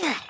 Yeah.